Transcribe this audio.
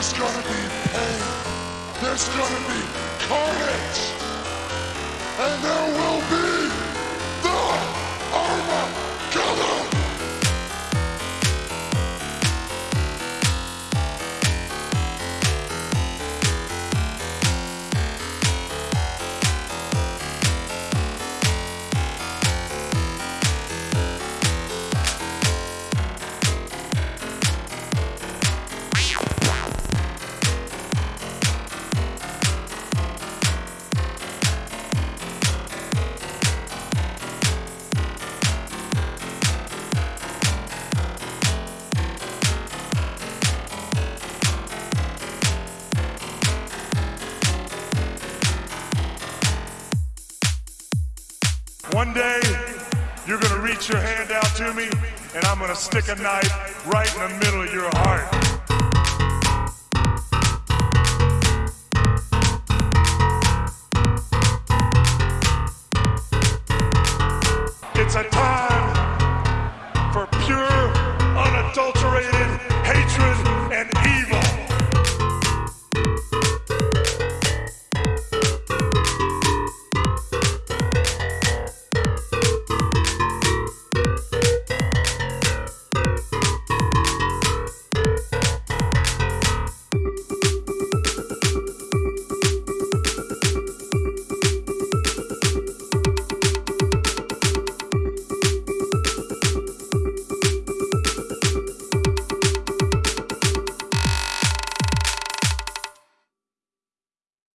There's gonna be pain. There's gonna be carnage. One day, you're gonna reach your hand out to me, and I'm gonna stick a knife right in the middle of your heart.